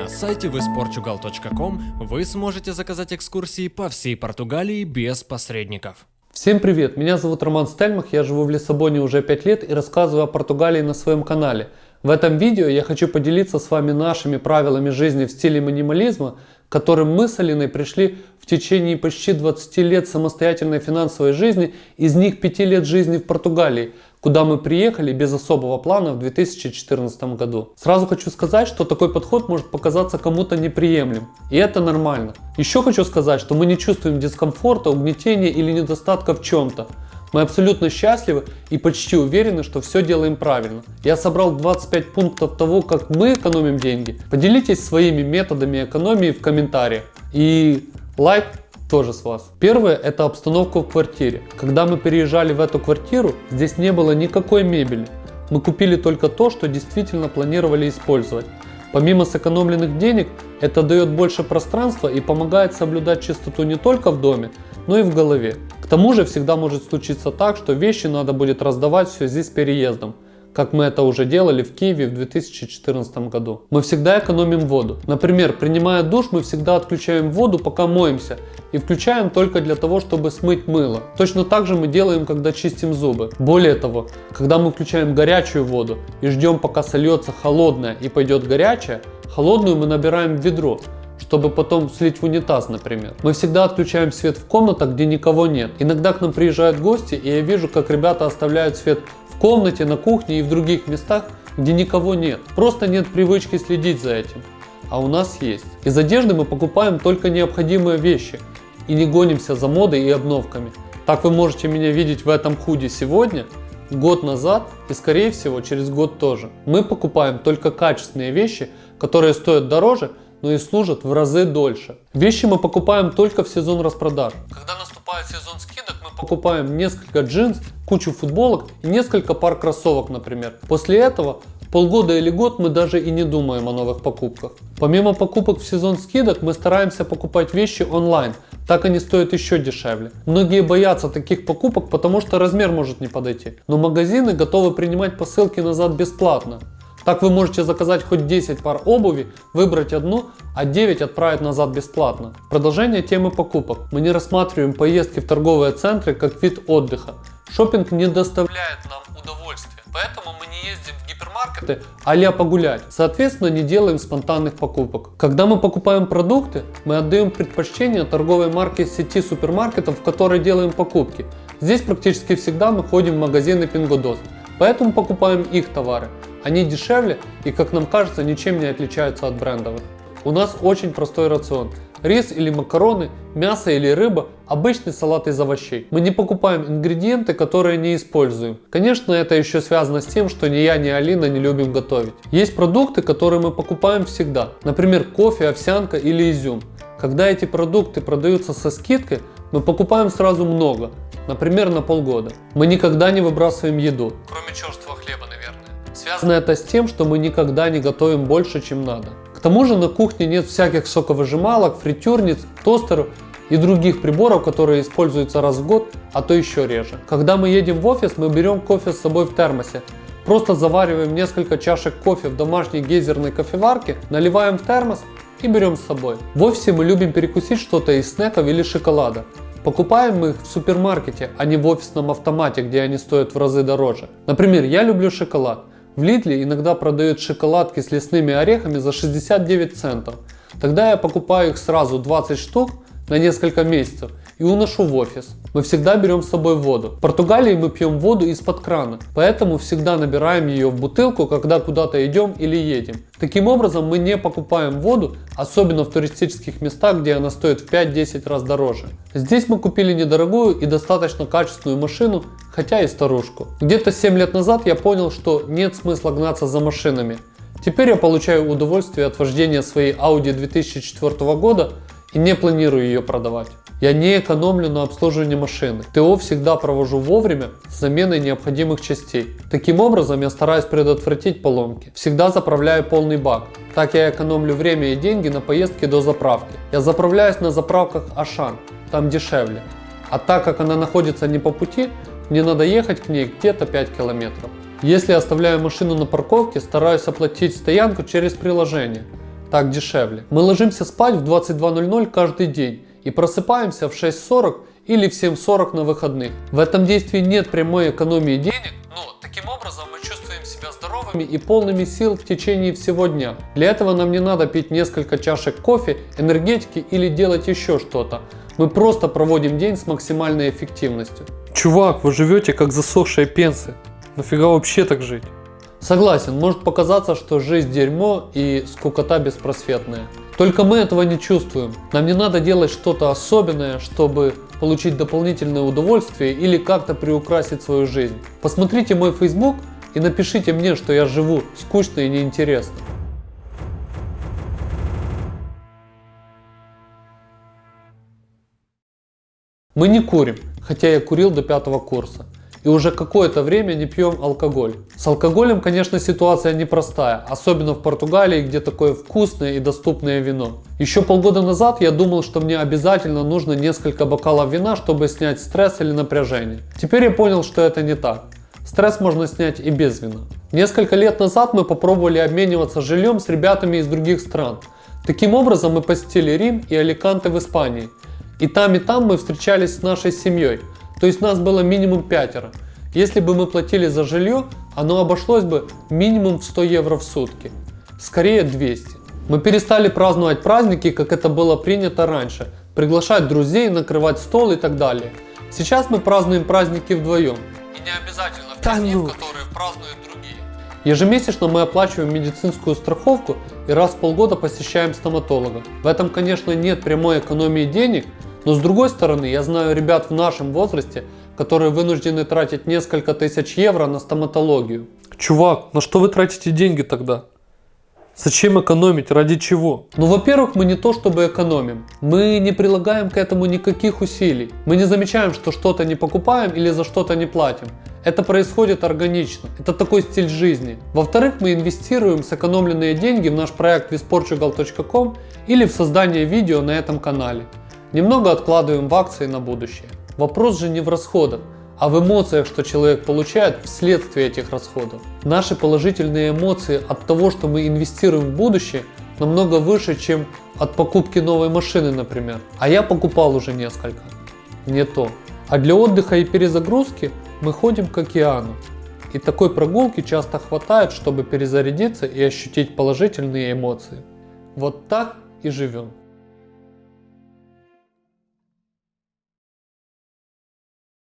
На сайте visportugal.com вы сможете заказать экскурсии по всей Португалии без посредников. Всем привет, меня зовут Роман Стельмах, я живу в Лиссабоне уже 5 лет и рассказываю о Португалии на своем канале. В этом видео я хочу поделиться с вами нашими правилами жизни в стиле минимализма, к которым мы с Алиной пришли в течение почти 20 лет самостоятельной финансовой жизни, из них 5 лет жизни в Португалии – куда мы приехали без особого плана в 2014 году. Сразу хочу сказать, что такой подход может показаться кому-то неприемлем, и это нормально. Еще хочу сказать, что мы не чувствуем дискомфорта, угнетения или недостатка в чем-то. Мы абсолютно счастливы и почти уверены, что все делаем правильно. Я собрал 25 пунктов того, как мы экономим деньги. Поделитесь своими методами экономии в комментариях. И лайк тоже с вас. Первое это обстановка в квартире. Когда мы переезжали в эту квартиру, здесь не было никакой мебели. Мы купили только то, что действительно планировали использовать. Помимо сэкономленных денег, это дает больше пространства и помогает соблюдать чистоту не только в доме, но и в голове. К тому же всегда может случиться так, что вещи надо будет раздавать в связи с переездом как мы это уже делали в Киеве в 2014 году. Мы всегда экономим воду. Например, принимая душ, мы всегда отключаем воду, пока моемся, и включаем только для того, чтобы смыть мыло. Точно так же мы делаем, когда чистим зубы. Более того, когда мы включаем горячую воду и ждем, пока сольется холодная и пойдет горячая, холодную мы набираем в ведро, чтобы потом слить в унитаз, например. Мы всегда отключаем свет в комнатах, где никого нет. Иногда к нам приезжают гости, и я вижу, как ребята оставляют свет комнате, на кухне и в других местах, где никого нет. Просто нет привычки следить за этим. А у нас есть. Из одежды мы покупаем только необходимые вещи и не гонимся за модой и обновками. Так вы можете меня видеть в этом худе сегодня, год назад и скорее всего через год тоже. Мы покупаем только качественные вещи, которые стоят дороже, но и служат в разы дольше. Вещи мы покупаем только в сезон распродаж. Когда наступает сезон скидок, покупаем несколько джинс, кучу футболок и несколько пар кроссовок, например. После этого полгода или год мы даже и не думаем о новых покупках. Помимо покупок в сезон скидок, мы стараемся покупать вещи онлайн, так они стоят еще дешевле. Многие боятся таких покупок, потому что размер может не подойти. Но магазины готовы принимать посылки назад бесплатно. Так вы можете заказать хоть 10 пар обуви, выбрать одну, а 9 отправить назад бесплатно. Продолжение темы покупок. Мы не рассматриваем поездки в торговые центры как вид отдыха. Шопинг не доставляет нам удовольствия, поэтому мы не ездим в гипермаркеты а погулять. Соответственно, не делаем спонтанных покупок. Когда мы покупаем продукты, мы отдаем предпочтение торговой марке сети супермаркетов, в которой делаем покупки. Здесь практически всегда мы ходим в магазины Pingodot, поэтому покупаем их товары. Они дешевле и, как нам кажется, ничем не отличаются от брендовых. У нас очень простой рацион. Рис или макароны, мясо или рыба, обычный салат из овощей. Мы не покупаем ингредиенты, которые не используем. Конечно, это еще связано с тем, что ни я, ни Алина не любим готовить. Есть продукты, которые мы покупаем всегда. Например, кофе, овсянка или изюм. Когда эти продукты продаются со скидкой, мы покупаем сразу много, например, на полгода. Мы никогда не выбрасываем еду. Кроме черствого хлеба, Связано это с тем, что мы никогда не готовим больше, чем надо. К тому же на кухне нет всяких соковыжималок, фритюрниц, тостеров и других приборов, которые используются раз в год, а то еще реже. Когда мы едем в офис, мы берем кофе с собой в термосе. Просто завариваем несколько чашек кофе в домашней гейзерной кофеварке, наливаем в термос и берем с собой. В офисе мы любим перекусить что-то из снеков или шоколада. Покупаем мы их в супермаркете, а не в офисном автомате, где они стоят в разы дороже. Например, я люблю шоколад. В Лидле иногда продают шоколадки с лесными орехами за 69 центов. Тогда я покупаю их сразу 20 штук на несколько месяцев и уношу в офис. Мы всегда берем с собой воду. В Португалии мы пьем воду из-под крана, поэтому всегда набираем ее в бутылку, когда куда-то идем или едем. Таким образом мы не покупаем воду, особенно в туристических местах, где она стоит в 5-10 раз дороже. Здесь мы купили недорогую и достаточно качественную машину, хотя и старушку. Где-то 7 лет назад я понял, что нет смысла гнаться за машинами. Теперь я получаю удовольствие от вождения своей Audi 2004 года и не планирую ее продавать. Я не экономлю на обслуживании машины. ТО всегда провожу вовремя с заменой необходимых частей. Таким образом я стараюсь предотвратить поломки. Всегда заправляю полный бак. Так я экономлю время и деньги на поездки до заправки. Я заправляюсь на заправках Ашан, там дешевле. А так как она находится не по пути, мне надо ехать к ней где-то 5 километров. Если оставляю машину на парковке, стараюсь оплатить стоянку через приложение. Так дешевле. Мы ложимся спать в 22.00 каждый день и просыпаемся в 6.40 или в 7.40 на выходных. В этом действии нет прямой экономии денег, но таким образом мы чувствуем себя здоровыми и полными сил в течение всего дня. Для этого нам не надо пить несколько чашек кофе, энергетики или делать еще что-то. Мы просто проводим день с максимальной эффективностью. Чувак, вы живете как засохшие пенсы. Нафига вообще так жить? Согласен, может показаться, что жизнь дерьмо и скукота беспросветная. Только мы этого не чувствуем. Нам не надо делать что-то особенное, чтобы получить дополнительное удовольствие или как-то приукрасить свою жизнь. Посмотрите мой Facebook и напишите мне, что я живу скучно и неинтересно. Мы не курим, хотя я курил до пятого курса. И уже какое-то время не пьем алкоголь. С алкоголем, конечно, ситуация непростая, особенно в Португалии, где такое вкусное и доступное вино. Еще полгода назад я думал, что мне обязательно нужно несколько бокалов вина, чтобы снять стресс или напряжение. Теперь я понял, что это не так. Стресс можно снять и без вина. Несколько лет назад мы попробовали обмениваться жильем с ребятами из других стран. Таким образом мы посетили Рим и Аликанте в Испании. И там и там мы встречались с нашей семьей. То есть нас было минимум пятеро. Если бы мы платили за жилье, оно обошлось бы минимум в 100 евро в сутки. Скорее 200. Мы перестали праздновать праздники, как это было принято раньше. Приглашать друзей, накрывать стол и так далее. Сейчас мы празднуем праздники вдвоем. И не обязательно в Да дни, ну. которые празднуют другие. Ежемесячно мы оплачиваем медицинскую страховку и раз в полгода посещаем стоматолога. В этом, конечно, нет прямой экономии денег, но с другой стороны, я знаю ребят в нашем возрасте, которые вынуждены тратить несколько тысяч евро на стоматологию. Чувак, на что вы тратите деньги тогда? Зачем экономить? Ради чего? Ну, во-первых, мы не то чтобы экономим. Мы не прилагаем к этому никаких усилий. Мы не замечаем, что что-то не покупаем или за что-то не платим. Это происходит органично. Это такой стиль жизни. Во-вторых, мы инвестируем сэкономленные деньги в наш проект visportugal.com или в создание видео на этом канале. Немного откладываем в акции на будущее. Вопрос же не в расходах, а в эмоциях, что человек получает вследствие этих расходов. Наши положительные эмоции от того, что мы инвестируем в будущее, намного выше, чем от покупки новой машины, например. А я покупал уже несколько. Не то. А для отдыха и перезагрузки мы ходим к океану. И такой прогулки часто хватает, чтобы перезарядиться и ощутить положительные эмоции. Вот так и живем.